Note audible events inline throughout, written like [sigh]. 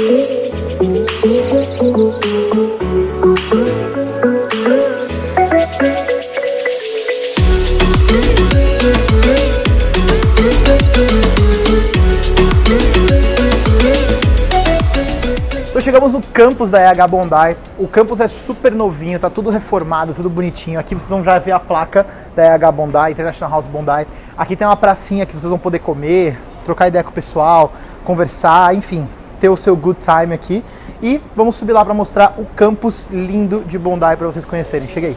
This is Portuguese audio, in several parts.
Então chegamos no campus da EH Bondi. O campus é super novinho, tá tudo reformado, tudo bonitinho. Aqui vocês vão já ver a placa da EH Bondi, International House Bondi. Aqui tem uma pracinha que vocês vão poder comer, trocar ideia com o pessoal, conversar, enfim, ter o seu good time aqui. E vamos subir lá para mostrar o campus lindo de Bondi para vocês conhecerem. Cheguei.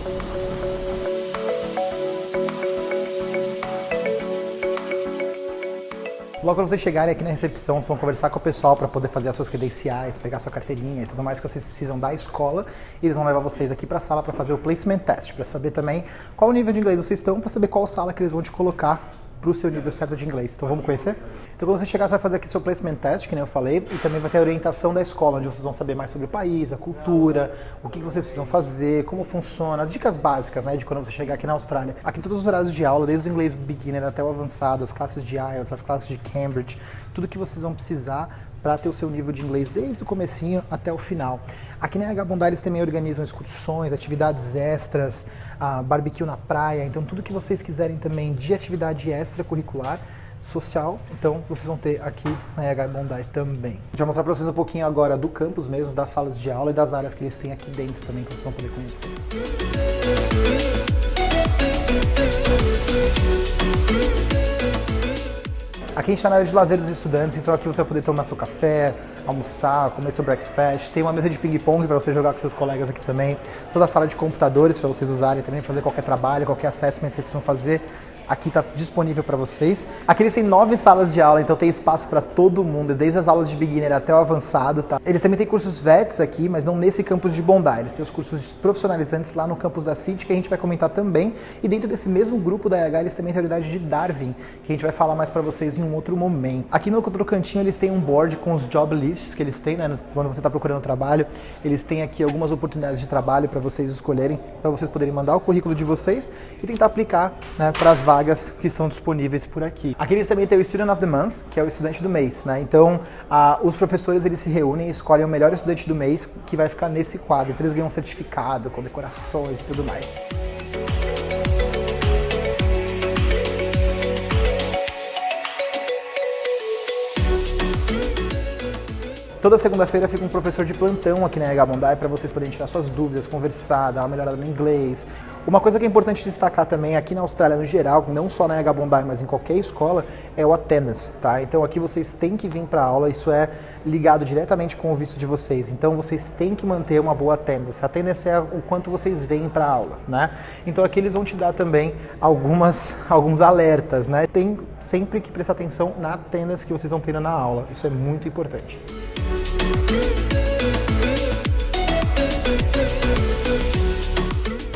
Logo quando vocês chegarem aqui na recepção, vocês vão conversar com o pessoal para poder fazer as suas credenciais, pegar sua carteirinha e tudo mais que vocês precisam da escola. E eles vão levar vocês aqui para a sala para fazer o placement test, para saber também qual nível de inglês vocês estão, para saber qual sala que eles vão te colocar para o seu nível certo de inglês. Então vamos conhecer? Então quando você chegar, você vai fazer aqui seu placement test, que nem eu falei, e também vai ter a orientação da escola, onde vocês vão saber mais sobre o país, a cultura, o que vocês precisam fazer, como funciona, dicas básicas, né, de quando você chegar aqui na Austrália. Aqui todos os horários de aula, desde o inglês beginner até o avançado, as classes de IELTS, as classes de Cambridge, tudo que vocês vão precisar para ter o seu nível de inglês desde o comecinho até o final. Aqui na H Bondar eles também organizam excursões, atividades extras, uh, barbecue na praia, então tudo que vocês quiserem também de atividade extracurricular, social, então vocês vão ter aqui na H Bondi também. Vai mostrar para vocês um pouquinho agora do campus mesmo, das salas de aula e das áreas que eles têm aqui dentro também, que vocês vão poder conhecer. Aqui a gente está na área de lazer dos estudantes, então aqui você vai poder tomar seu café, almoçar, comer seu breakfast. Tem uma mesa de ping-pong para você jogar com seus colegas aqui também. Toda a sala de computadores para vocês usarem também, fazer qualquer trabalho, qualquer assessment que vocês precisam fazer aqui está disponível para vocês. Aqui eles têm nove salas de aula, então tem espaço para todo mundo, desde as aulas de beginner até o avançado. Tá? Eles também têm cursos VETs aqui, mas não nesse campus de Bondi. Eles têm os cursos profissionalizantes lá no campus da City, que a gente vai comentar também. E dentro desse mesmo grupo da EH, eles também têm a unidade de Darwin, que a gente vai falar mais para vocês em um outro momento. Aqui no outro cantinho eles têm um board com os job lists que eles têm, né, quando você está procurando trabalho. Eles têm aqui algumas oportunidades de trabalho para vocês escolherem, para vocês poderem mandar o currículo de vocês e tentar aplicar né, para as vagas vagas que estão disponíveis por aqui. Aqui eles também têm o Student of the Month, que é o estudante do mês, né? Então, os professores eles se reúnem e escolhem o melhor estudante do mês que vai ficar nesse quadro. Então eles ganham um certificado com decorações e tudo mais. Toda segunda-feira fica um professor de plantão aqui na Bondi para vocês poderem tirar suas dúvidas, conversar, dar uma melhorada no inglês. Uma coisa que é importante destacar também aqui na Austrália no geral, não só na Bondi, mas em qualquer escola, é o attendance, tá? Então aqui vocês têm que vir para aula, isso é ligado diretamente com o visto de vocês. Então vocês têm que manter uma boa attendance. A attendance é o quanto vocês vêm para a aula, né? Então aqui eles vão te dar também algumas, alguns alertas, né? Tem sempre que prestar atenção na attendance que vocês estão tendo na aula. Isso é muito importante.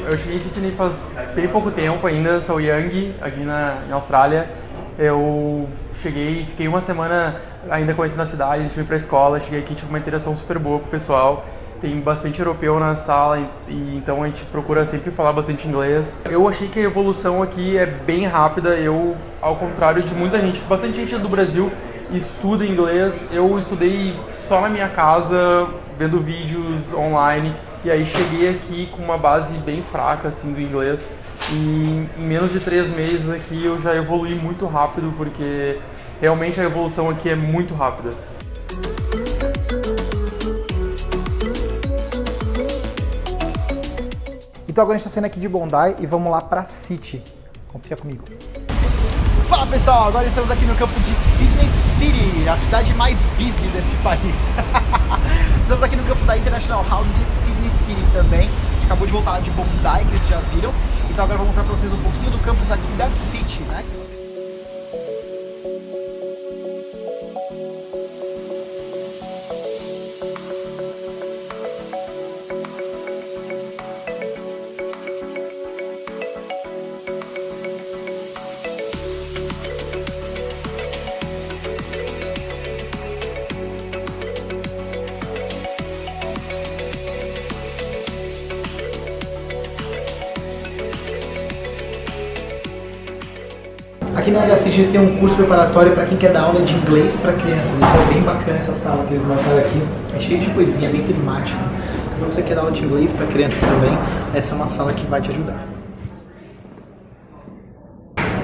Eu cheguei em Sydney faz bem pouco tempo ainda, sou young aqui na, Austrália. Eu cheguei, fiquei uma semana ainda conhecendo a cidade, fui pra escola, cheguei aqui, tive uma interação super boa com o pessoal. Tem bastante europeu na sala, e, então a gente procura sempre falar bastante inglês. Eu achei que a evolução aqui é bem rápida, eu, ao contrário de muita gente, bastante gente do Brasil estuda inglês, eu estudei só na minha casa, vendo vídeos online, e aí cheguei aqui com uma base bem fraca assim do inglês. E em menos de três meses aqui eu já evolui muito rápido, porque realmente a evolução aqui é muito rápida. Então agora a gente está saindo aqui de Bondi e vamos lá para City. Confia comigo. Fala pessoal, agora estamos aqui no campo de Sydney City, a cidade mais busy deste país. [laughs] estamos aqui no campo da International House de Sydney City também. Acabou de voltar de Bondi, que vocês já viram. Então agora eu vou mostrar para vocês um pouquinho do campus aqui da City, né? Aqui na eles têm um curso preparatório para quem quer dar aula de inglês para crianças. Então é bem bacana essa sala que eles montaram aqui. É cheio de coisinha, bem temático. Então, para você que quer dar aula de inglês para crianças também, essa é uma sala que vai te ajudar.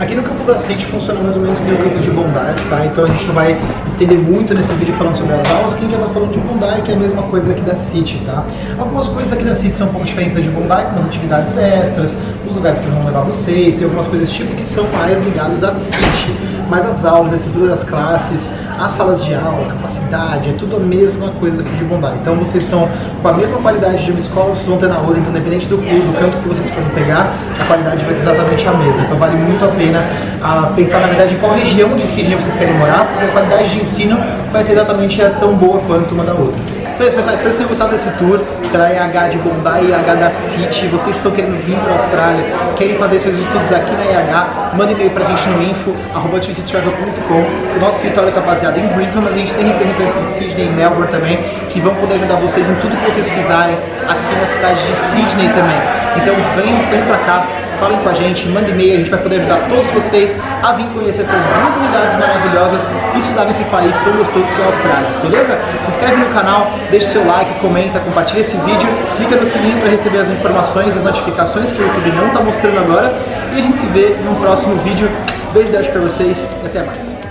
Aqui no campus da City funciona mais ou menos como o campus de bondade, tá? Então a gente não vai estender muito nesse vídeo falando sobre as aulas, que a gente já tá falando de bondade, que é a mesma coisa aqui da City, tá? Algumas coisas aqui da City são um pouco diferentes da de bondade, como as atividades extras, os lugares que vão levar vocês, e algumas coisas desse tipo que são mais ligados à City. Mas as aulas, a estrutura das classes, as salas de aula, capacidade, é tudo a mesma coisa daqui de bondade. Então vocês estão com a mesma qualidade de uma escola, vocês vão ter na outra, então independente do, do campus que vocês forem pegar, a qualidade vai ser exatamente a mesma. Então vale muito a pena a pensar, na verdade, em qual região de Sydney vocês querem morar, porque a qualidade de ensino vai ser exatamente tão boa quanto uma da outra. Então é isso, pessoal. Espero que vocês tenham gostado desse tour pela IH de Bombay e IH da City. Vocês estão querendo vir para a Austrália, querem fazer seus estudos aqui na IH, manda e-mail para a gente no info.com. O nosso escritório está baseado em Brisbane, mas a gente tem representantes em Sydney e Melbourne também, que vão poder ajudar vocês em tudo que vocês precisarem aqui na cidade de Sydney também. Então venham, venham para cá, falem com a gente, mandem e-mail, a gente vai poder ajudar todos vocês a vir conhecer essas duas unidades maravilhosas e estudar nesse país tão gostoso que é a Austrália, beleza? Se inscreve no canal, deixa seu like, comenta, compartilha esse vídeo, clica no sininho para receber as informações, as notificações que o YouTube não está mostrando agora e a gente se vê no próximo vídeo. Beijo de para vocês e até mais.